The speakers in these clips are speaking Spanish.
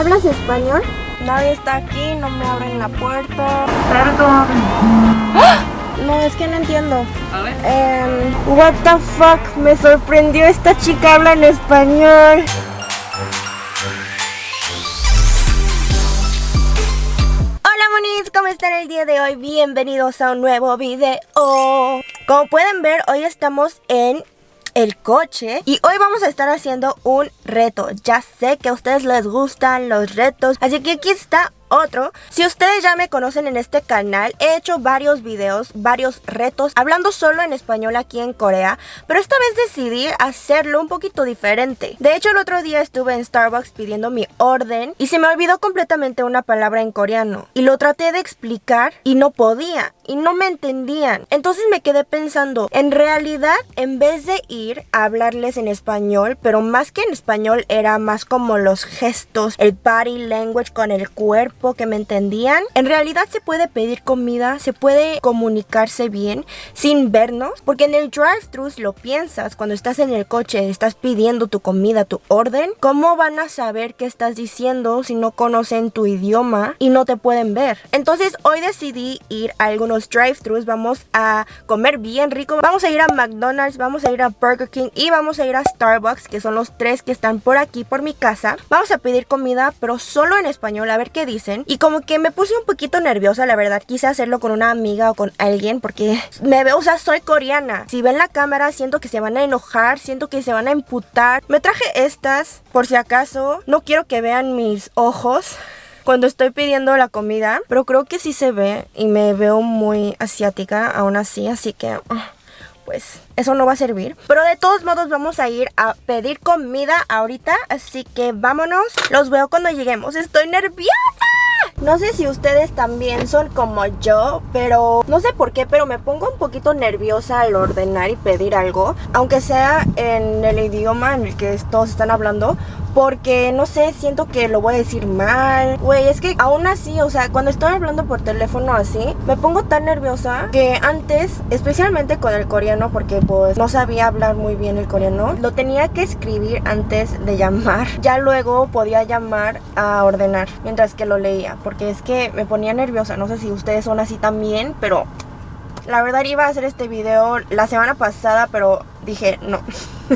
¿Hablas español? Nadie está aquí, no me abren la puerta. Perdón. No, es que no entiendo. A ver. Em, what the fuck, me sorprendió esta chica habla en español. Hola monis, ¿cómo están el día de hoy? Bienvenidos a un nuevo video. Como pueden ver, hoy estamos en el coche y hoy vamos a estar haciendo un reto. Ya sé que a ustedes les gustan los retos, así que aquí está otro. Si ustedes ya me conocen en este canal, he hecho varios videos, varios retos, hablando solo en español aquí en Corea, pero esta vez decidí hacerlo un poquito diferente. De hecho, el otro día estuve en Starbucks pidiendo mi orden y se me olvidó completamente una palabra en coreano. Y lo traté de explicar y no podía, y no me entendían. Entonces me quedé pensando, en realidad, en vez de ir a hablarles en español, pero más que en español era más como los gestos, el body language con el cuerpo, que me entendían. En realidad se puede pedir comida, se puede comunicarse bien sin vernos, porque en el drive-thru lo piensas cuando estás en el coche, estás pidiendo tu comida, tu orden. ¿Cómo van a saber qué estás diciendo si no conocen tu idioma y no te pueden ver? Entonces hoy decidí ir a algunos drive-thrus, vamos a comer bien rico, vamos a ir a McDonald's, vamos a ir a Burger King y vamos a ir a Starbucks, que son los tres que están por aquí por mi casa. Vamos a pedir comida, pero solo en español, a ver qué y como que me puse un poquito nerviosa, la verdad. Quise hacerlo con una amiga o con alguien porque me veo, o sea, soy coreana. Si ven la cámara, siento que se van a enojar, siento que se van a imputar. Me traje estas por si acaso. No quiero que vean mis ojos cuando estoy pidiendo la comida, pero creo que sí se ve y me veo muy asiática aún así, así que... Ah, pues eso no va a servir. Pero de todos modos vamos a ir a pedir comida ahorita, así que vámonos. Los veo cuando lleguemos. Estoy nerviosa. No sé si ustedes también son como yo, pero no sé por qué, pero me pongo un poquito nerviosa al ordenar y pedir algo, aunque sea en el idioma en el que todos están hablando, porque no sé, siento que lo voy a decir mal. Güey, es que aún así, o sea, cuando estoy hablando por teléfono así, me pongo tan nerviosa que antes, especialmente con el coreano, porque pues no sabía hablar muy bien el coreano, lo tenía que escribir antes de llamar. Ya luego podía llamar a ordenar mientras que lo leía porque es que me ponía nerviosa. No sé si ustedes son así también, pero la verdad iba a hacer este video la semana pasada, pero dije no.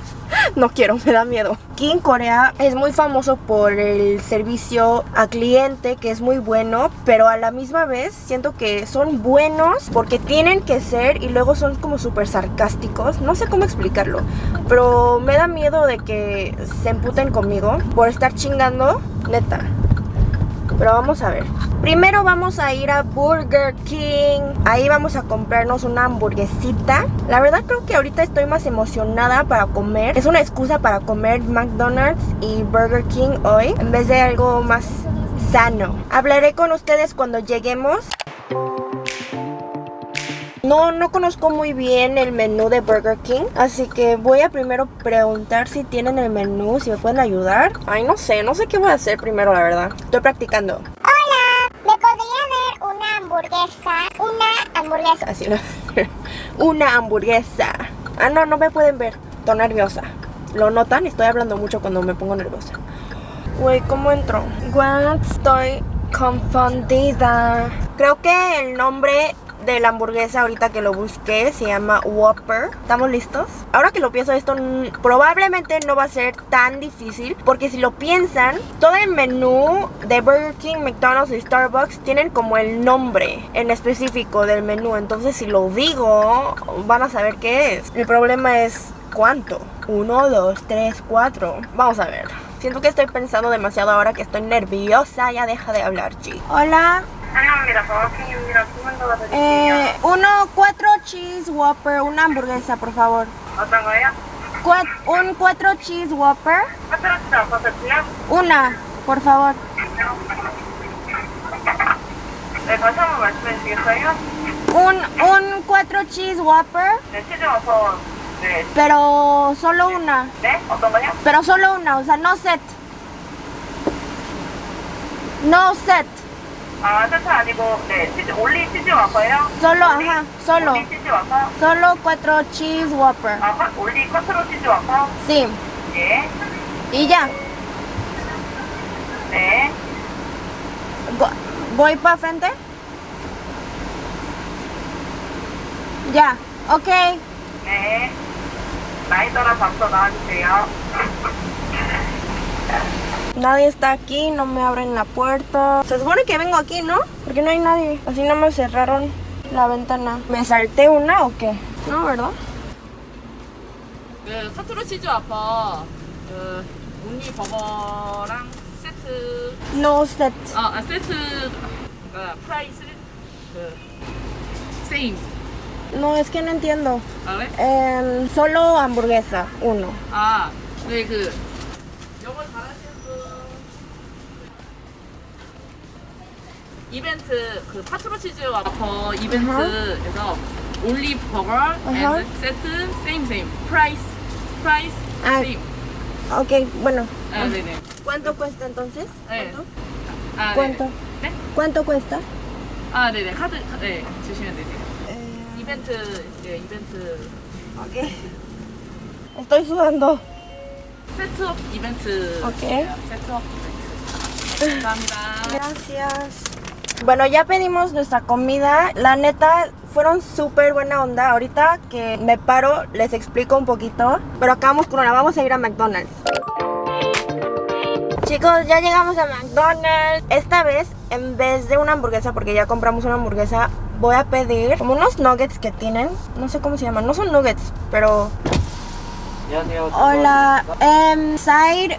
no quiero, me da miedo. En Corea es muy famoso por el servicio a cliente que es muy bueno, pero a la misma vez siento que son buenos porque tienen que ser y luego son como súper sarcásticos. No sé cómo explicarlo, pero me da miedo de que se emputen conmigo por estar chingando, neta. Pero vamos a ver. Primero vamos a ir a Burger King. Ahí vamos a comprarnos una hamburguesita. La verdad creo que ahorita estoy más emocionada para comer. Es una excusa para comer McDonald's y Burger King hoy En vez de algo más sano. Hablaré con ustedes cuando lleguemos no, no conozco muy bien el menú de Burger King, así que voy a primero preguntar si tienen el menú, si me pueden ayudar. Ay, no sé, no sé qué voy a hacer primero, la verdad. Estoy practicando. Hola, ¿me podría dar una hamburguesa? Una hamburguesa. Así no. una hamburguesa. Ah, no, no me pueden ver. Estoy nerviosa. ¿Lo notan? Estoy hablando mucho cuando me pongo nerviosa. Güey, ¿cómo entro? What? Estoy confundida. Creo que el nombre de la hamburguesa ahorita que lo busqué se llama Whopper. ¿Estamos listos? Ahora que lo pienso esto probablemente no va a ser tan difícil porque si lo piensan, todo el menú de Burger King, McDonald's y Starbucks tienen como el nombre en específico del menú. Entonces si lo digo, van a saber qué es. El problema es cuánto. Uno, dos, tres, cuatro. Vamos a ver. Siento que estoy pensando demasiado ahora que estoy nerviosa. Ya deja de hablar, G. Hola. Eh, uno, cuatro cheese whopper, una hamburguesa, por favor. un cuatro cheese whopper. Una, por favor. Un, un cuatro cheese whopper. Pero solo una. Pero solo una, o sea, no set. No set. 아, 세트 아니고 네, 치즈, 올리 치즈 와퍼예요? Solo, ajá, solo. 올리 치즈 와퍼? Solo cuatro cheese whopper. 아, 화- 올리 쿼트로 치즈 와퍼? Sí. 예. Y ya. 네. Go- ¿Voy para frente? Ya, ok. 네. 나이 따라서 앞서 나와주세요. Nadie está aquí, no me abren la puerta. Se supone que vengo aquí, ¿no? Porque no hay nadie. Así no me cerraron la ventana. ¿Me salté una o qué? No, ¿verdad? 그 카트로 치즈 아빠 그 온리 버거랑 세트 No set. 아, 아 세트 아, 프라이스 그 세임 No, es que no entiendo. 아 그래? Em, solo hamburguesa, uno. 아, 네, 그 이벤트 그 파트로 치즈 와퍼 이벤트에서 올리 버거. 앤 세트 세임 세임 프라이스 프라이스 아. 세임 Ok, bueno. 아, 네네 ¿Cuánto cuesta entonces? 네. ¿Cuánto? 아, ¿Cuánto? 네? 네? ¿Cuánto cuesta? 아, 네네 카드 네 주시면 되세요 이벤트 네 이벤트 Ok. Estoy sudando. 세트업 이벤트 오케이. 세트업 감사합니다 Gracias. Bueno, ya pedimos nuestra comida. La neta, fueron súper buena onda. Ahorita que me paro, les explico un poquito. Pero acabamos con una, vamos a ir a McDonald's. Chicos, ya llegamos a McDonald's. Esta vez, en vez de una hamburguesa, porque ya compramos una hamburguesa, voy a pedir como unos nuggets que tienen. No sé cómo se llaman, no son nuggets, pero... Hola, um, em, side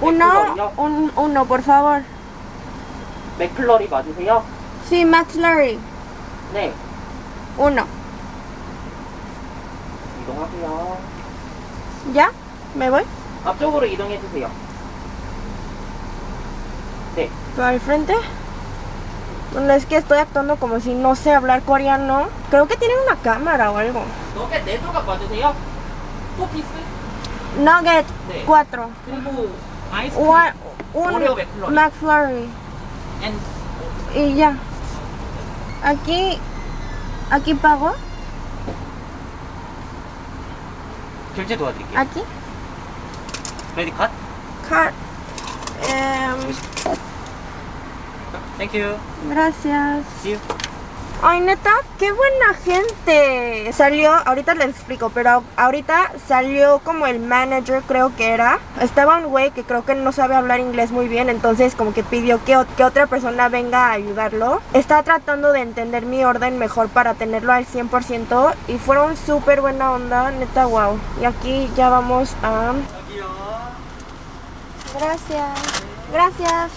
uno, McFlurry요? un, uno, por favor. 맥플러리 맞으세요? Sí, McFlurry, 네, uno. 이동하세요. ¿Ya? ¿Me voy? 앞쪽으로 이동해 주세요. 네, ¿Para el frente? Bueno, es que estoy actuando como si no sé hablar coreano. Creo que tienen una cámara o algo. 너겟 네 조각 맞으세요? 포피스? Nugget, 네. 4. 그리고 아이스크림 One, un Oreo McFlurry. McFlurry. 앤 Y ya. Aquí, aquí pago. 결제 도와드릴게요. Aquí. 크레딧 카드? Card. Em, 땡큐. gracias. See you. Ay, neta, qué buena gente. Salió, ahorita les explico, pero ahorita salió como el manager, creo que era. Estaba un güey que creo que no sabe hablar inglés muy bien, entonces como que pidió que, que otra persona venga a ayudarlo. Está tratando de entender mi orden mejor para tenerlo al 100% y fueron súper buena onda, neta, wow. Y aquí ya vamos a... Gracias. Gracias.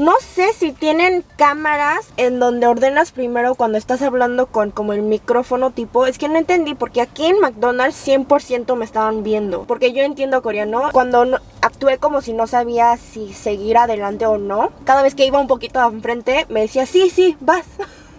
No sé si tienen cámaras en donde ordenas primero cuando estás hablando con como el micrófono tipo. Es que no entendí porque aquí en McDonald's 100% me estaban viendo. Porque yo entiendo coreano. Cuando no- actué como si no sabía si seguir adelante o no. Cada vez que iba un poquito enfrente me decía, sí, sí, vas.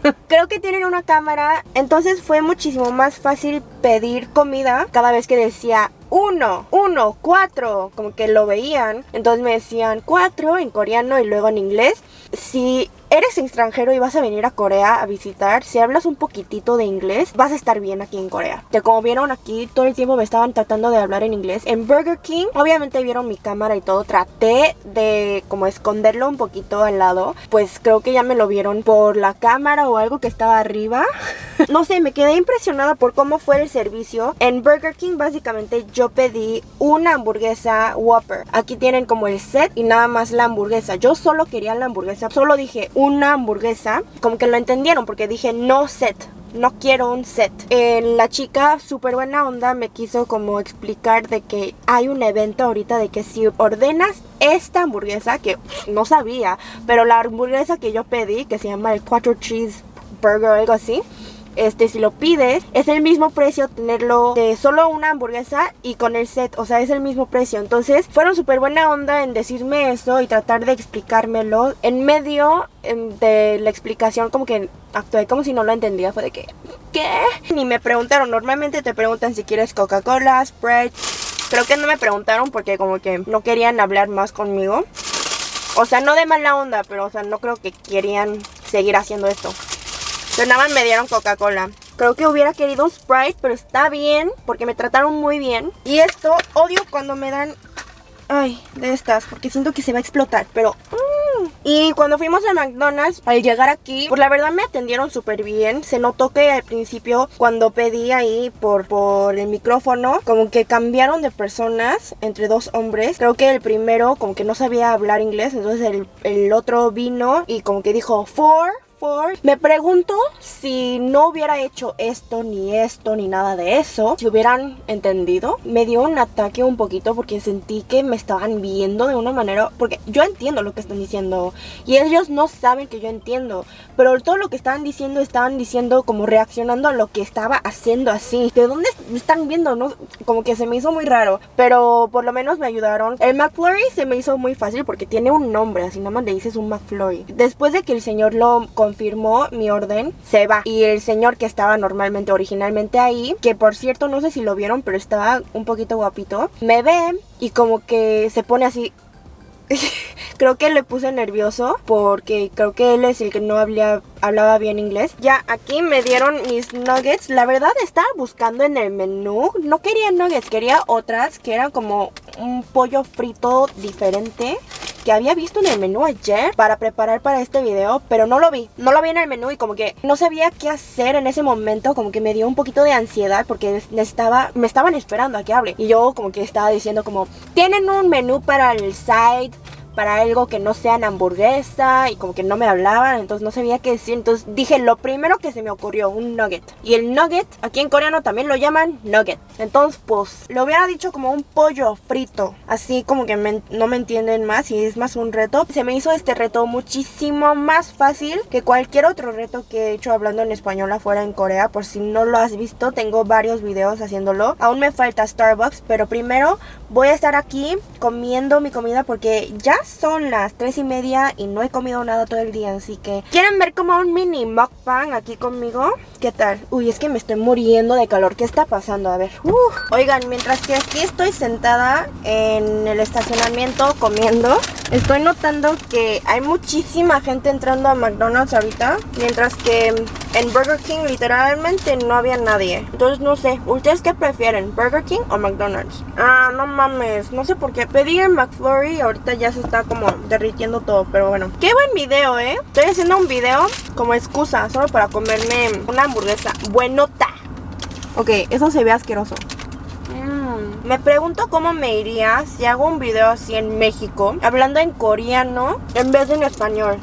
Creo que tienen una cámara, entonces fue muchísimo más fácil pedir comida cada vez que decía uno, uno, cuatro, como que lo veían. Entonces me decían cuatro en coreano y luego en inglés. Si eres extranjero y vas a venir a Corea a visitar, si hablas un poquitito de inglés, vas a estar bien aquí en Corea. Que como vieron aquí, todo el tiempo me estaban tratando de hablar en inglés. En Burger King, obviamente vieron mi cámara y todo. Traté de como esconderlo un poquito al lado. Pues creo que ya me lo vieron por la cámara o algo que estaba arriba. no sé, me quedé impresionada por cómo fue el servicio. En Burger King básicamente yo pedí una hamburguesa Whopper. Aquí tienen como el set y nada más la hamburguesa. Yo solo quería la hamburguesa. Solo dije una hamburguesa. Como que lo entendieron porque dije no set. No quiero un set. La chica, súper buena onda, me quiso como explicar de que hay un evento ahorita de que si ordenas esta hamburguesa, que no sabía, pero la hamburguesa que yo pedí, que se llama el Quattro Cheese Burger o algo así, este, si lo pides, es el mismo precio tenerlo de solo una hamburguesa y con el set, o sea, es el mismo precio. Entonces, fueron súper buena onda en decirme eso y tratar de explicármelo. En medio de la explicación, como que actué como si no lo entendía. Fue de que, ¿qué? Ni me preguntaron. Normalmente te preguntan si quieres Coca-Cola, Sprite. Creo que no me preguntaron porque como que no querían hablar más conmigo. O sea, no de mala onda, pero o sea, no creo que querían seguir haciendo esto. Pero nada me dieron Coca-Cola. Creo que hubiera querido Sprite, pero está bien, porque me trataron muy bien. Y esto, odio cuando me dan... Ay, de estas, porque siento que se va a explotar, pero... mm. Y cuando fuimos a McDonald's, al llegar aquí, pues la verdad me atendieron súper bien. Se notó que al principio, cuando pedí ahí por, por el micrófono, como que cambiaron de personas entre dos hombres. Creo que el primero como que no sabía hablar inglés, entonces el, el otro vino y como que dijo, for, for. Me pregunto si no hubiera hecho esto, ni esto, ni nada de eso, si hubieran entendido. Me dio un ataque un poquito porque sentí que me estaban viendo de una manera, porque yo entiendo lo que están diciendo y ellos no saben que yo entiendo, pero todo lo que estaban diciendo estaban diciendo como reaccionando a lo que estaba haciendo así. ¿De dónde están viendo? No, como que se me hizo muy raro, pero por lo menos me ayudaron. El McFlurry se me hizo muy fácil porque tiene un nombre, así nada más le dices un McFlurry. Después de que el señor lo confirmó mi orden, se va. Y el señor que estaba normalmente, originalmente ahí, que por cierto no sé si lo vieron, pero estaba un poquito guapito, me ve y como que se pone así creo que le puse nervioso porque creo que él es el que no hablaba, hablaba bien inglés. Ya aquí me dieron mis nuggets. La verdad estaba buscando en el menú. No quería nuggets, quería otras que eran como un pollo frito diferente que había visto en el menú ayer para preparar para este video, pero no lo vi. No lo vi en el menú y como que no sabía qué hacer en ese momento, como que me dio un poquito de ansiedad porque necesitaba, me estaban esperando a que hable. Y yo como que estaba diciendo como, tienen un menú para el side, para algo que no sea hamburguesa y como que no me hablaban, entonces no sabía qué decir. Entonces dije lo primero que se me ocurrió, un nugget. Y el nugget, aquí en coreano también lo llaman nugget. Entonces pues lo hubiera dicho como un pollo frito, así como que no me entienden más y es más un reto. Se me hizo este reto muchísimo más fácil que cualquier otro reto que he hecho hablando en español afuera en Corea. Por si no lo has visto, tengo varios videos haciéndolo. Aún me falta Starbucks, pero primero voy a estar aquí comiendo mi comida porque ya son las tres y media y no he comido nada todo el día. Así que, ¿quieren ver como un mini mukbang aquí conmigo? ¿Qué tal? Uy, es que me estoy muriendo de calor. ¿Qué está pasando? A ver. Uf. Oigan, mientras que aquí estoy sentada en el estacionamiento comiendo, estoy notando que hay muchísima gente entrando a McDonald's ahorita. Mientras que en Burger King literalmente no había nadie. Entonces no sé, ¿ustedes qué prefieren? ¿Burger King o McDonald's? Ah, no mames, no sé por qué. Pedí el McFlurry y ahorita ya se está como derritiendo todo, pero bueno. Qué buen video, ¿eh? Estoy haciendo un video como excusa, solo para comerme una hamburguesa buenota. Ok, eso se ve asqueroso. Mm, Me pregunto cómo me iría si hago un video así en México, hablando en coreano en vez de en español.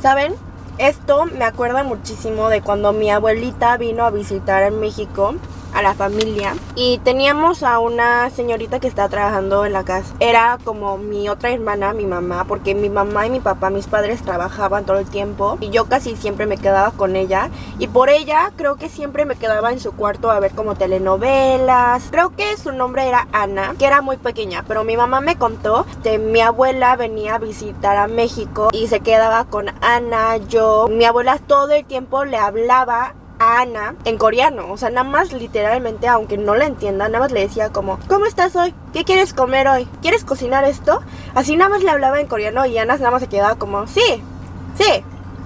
¿Saben? Esto me acuerda muchísimo de cuando mi abuelita vino a visitar en México a la familia y teníamos a una señorita que está trabajando en la casa. Era como mi otra hermana, mi mamá, porque mi mamá y mi papá, mis padres trabajaban todo el tiempo y yo casi siempre me quedaba con ella y por ella creo que siempre me quedaba en su cuarto a ver como telenovelas. Creo que su nombre era Ana, que era muy pequeña, pero mi mamá me contó que mi abuela venía a visitar a México y se quedaba con Ana, yo. Mi abuela todo el tiempo le hablaba Ana en coreano, o sea, nada más literalmente, aunque no la entienda, nada más le decía como, ¿cómo estás hoy? ¿Qué quieres comer hoy? ¿Quieres cocinar esto? Así nada más le hablaba en coreano y Ana nada más se quedaba como, sí, sí,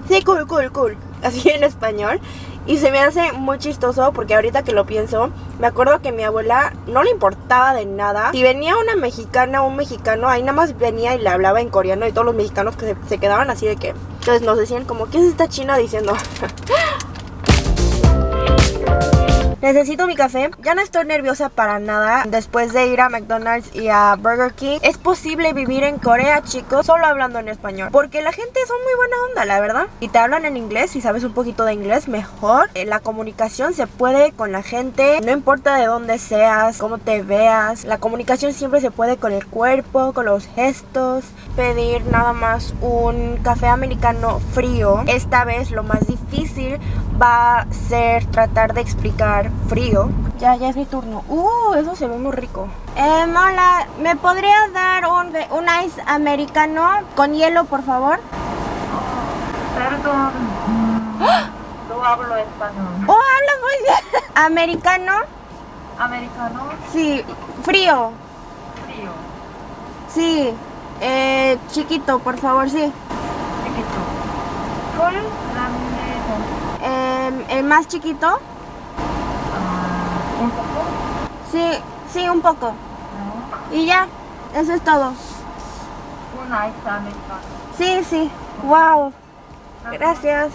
sí, cool, cool, cool, así en español. Y se me hace muy chistoso porque ahorita que lo pienso, me acuerdo que mi abuela no le importaba de nada. Si venía una mexicana o un mexicano, ahí nada más venía y le hablaba en coreano y todos los mexicanos que se, se quedaban así de que... Entonces nos decían como, ¿qué es esta china diciendo? Necesito mi café. Ya no estoy nerviosa para nada después de ir a McDonald's y a Burger King. Es posible vivir en Corea, chicos, solo hablando en español. Porque la gente son muy buena onda, la verdad. Y te hablan en inglés, si sabes un poquito de inglés, mejor. Eh, La comunicación se puede con la gente. No importa de dónde seas, cómo te veas. La comunicación siempre se puede con el cuerpo, con los gestos. Pedir nada más un café americano frío. Esta vez lo más difícil va a ser tratar de explicar frío. Ya, ya es mi turno. Uh, eso se ve muy rico. Eh, hola, ¿me podrías dar un, un ice americano con hielo, por favor? Perdón. ¡Ah! No hablo español. Oh, hablas muy bien. ¿Americano? Americano, Sí, frío. frío, Sí. Eh, chiquito, por favor, sí. chiquito. Full, grande, Eh, el más chiquito. un poco, Sí, sí, un poco. Y ya, eso es todo. Un ice americano. Sí, sí. Wow. Gracias.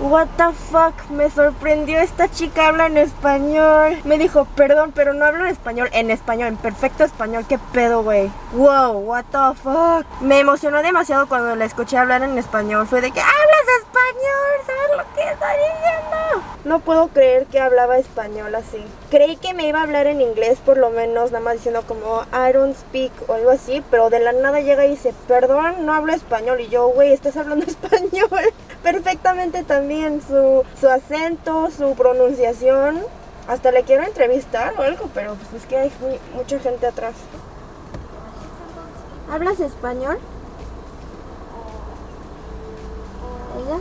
What the fuck, me sorprendió esta chica habla en español. Me dijo, perdón, pero no hablo en español, en español, en perfecto español. ¿Qué pedo, güey? Wow, what the fuck. Me emocionó demasiado cuando la escuché hablar en español. Fue de que hablas español, ¿sabes lo que diciendo? No puedo creer que hablaba español así. Creí que me iba a hablar en inglés, por lo menos, nada más diciendo como I don't speak o algo así, pero de la nada llega y dice, perdón, no hablo español. Y yo, güey, estás hablando español perfectamente también. Su, su acento, su pronunciación. Hasta le quiero entrevistar o algo, pero pues es que hay mu- mucha gente atrás. ¿Hablas español? ¿Ella?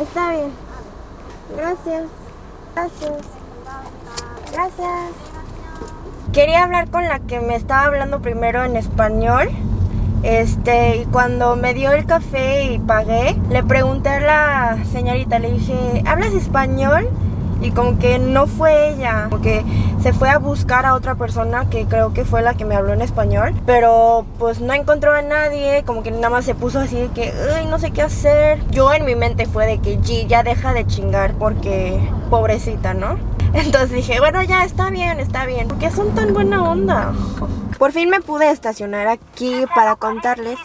Está bien. Gracias. Gracias. Gracias. Quería hablar con la que me estaba hablando primero en español. Este, y cuando me dio el café y pagué, le pregunté a la señorita, le dije, ¿hablas español? Y como que no fue ella, como que se fue a buscar a otra persona que creo que fue la que me habló en español, pero pues no encontró a nadie, como que nada más se puso así de que, ay, no sé qué hacer. Yo en mi mente fue de que, G, ya deja de chingar porque pobrecita, ¿no? Entonces dije, bueno, ya está bien, está bien. ¿Por qué son tan buena onda? Por fin me pude estacionar aquí para contarles.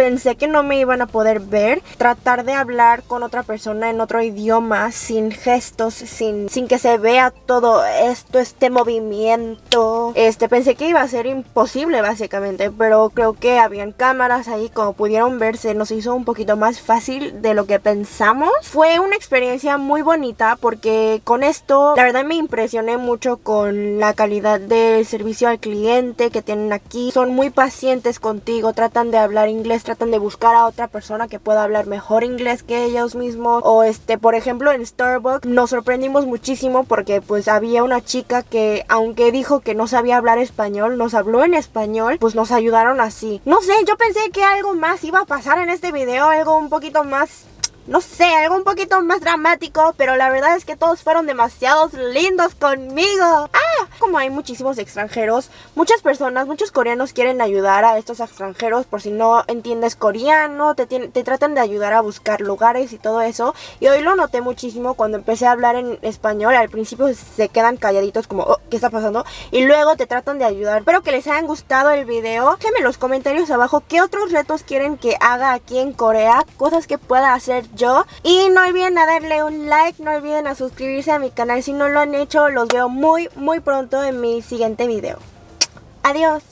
Pensé que no me iban a poder ver. Tratar de hablar con otra persona en otro idioma, sin gestos, sin, sin que se vea todo esto, este movimiento. Este, pensé que iba a ser imposible básicamente, pero creo que habían cámaras ahí, como pudieron verse, nos hizo un poquito más fácil de lo que pensamos. Fue una experiencia muy bonita porque con esto, la verdad me impresioné mucho con la calidad del servicio al cliente que tienen aquí. Son muy pacientes contigo, tratan de hablar inglés, tratan de buscar a otra persona que pueda hablar mejor inglés que ellos mismos. O este, por ejemplo, en Starbucks nos sorprendimos muchísimo porque pues había una chica que aunque dijo que no sabía hablar español, nos habló en español, pues nos ayudaron así. No sé, yo pensé que algo más iba a pasar en este video, algo un poquito más no sé, algo un poquito más dramático, pero la verdad es que todos fueron demasiados lindos conmigo. Ah, como hay muchísimos extranjeros, muchas personas, muchos coreanos quieren ayudar a estos extranjeros por si no entiendes coreano, te, te tratan de ayudar a buscar lugares y todo eso. Y hoy lo noté muchísimo cuando empecé a hablar en español. Al principio se quedan calladitos como, "Oh, ¿qué está pasando? Y luego te tratan de ayudar. Espero que les hayan gustado el video. Déjenme en los comentarios abajo qué otros retos quieren que haga aquí en Corea, cosas que pueda hacer Y no olviden a darle un like, no olviden a suscribirse a mi canal si no lo han hecho. Los veo muy, muy pronto en mi siguiente video. Adiós.